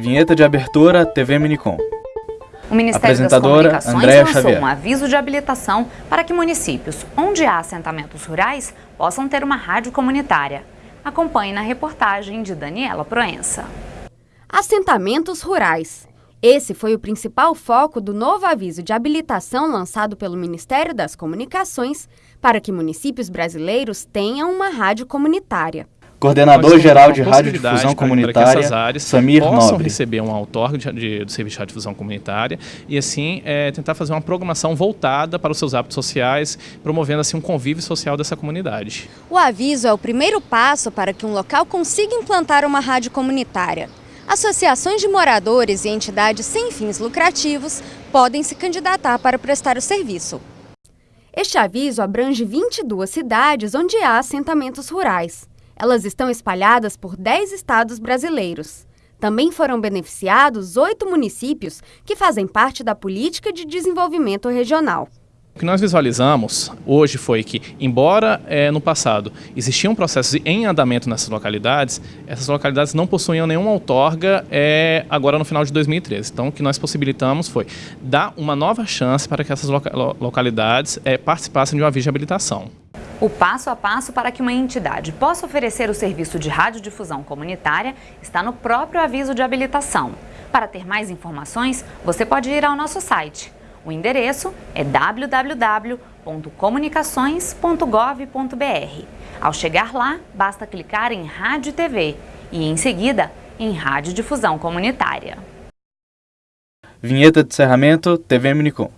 Vinheta de abertura TV Minicom. O Ministério Apresentadora, das Comunicações Andréa lançou Xavier. um aviso de habilitação para que municípios onde há assentamentos rurais possam ter uma rádio comunitária. Acompanhe na reportagem de Daniela Proença. Assentamentos rurais. Esse foi o principal foco do novo aviso de habilitação lançado pelo Ministério das Comunicações para que municípios brasileiros tenham uma rádio comunitária. De possibilidade para- para que essas Comunitária, áreas Samir possam Nobre. receber um outorga de, de, do serviço de radiodifusão comunitária e assim é, tentar fazer uma programação voltada para os seus hábitos sociais, promovendo assim um convívio social dessa comunidade. O aviso é o primeiro passo para que um local consiga implantar uma rádio comunitária. Associações de moradores e entidades sem fins lucrativos podem se candidatar para prestar o serviço. Este aviso abrange 22 cidades onde há assentamentos rurais. Elas estão espalhadas por 10 estados brasileiros. Também foram beneficiados oito municípios que fazem parte da Política de Desenvolvimento Regional. O que nós visualizamos hoje foi que, embora eh, no passado existiam processos em andamento nessas localidades, essas localidades não possuíam nenhuma outorga eh, agora no final de 2013. Então, o que nós possibilitamos foi dar uma nova chance para que essas loca- lo- localidades eh, participassem de um aviso de habilitação. O passo a passo para que uma entidade possa oferecer o serviço de radiodifusão comunitária está no próprio aviso de habilitação. Para ter mais informações, você pode ir ao nosso site. O endereço é www.comunicações.gov.br. Ao chegar lá, basta clicar em Rádio e TV e, em seguida, em Radiodifusão Comunitária. Vinheta de encerramento TV Minicom.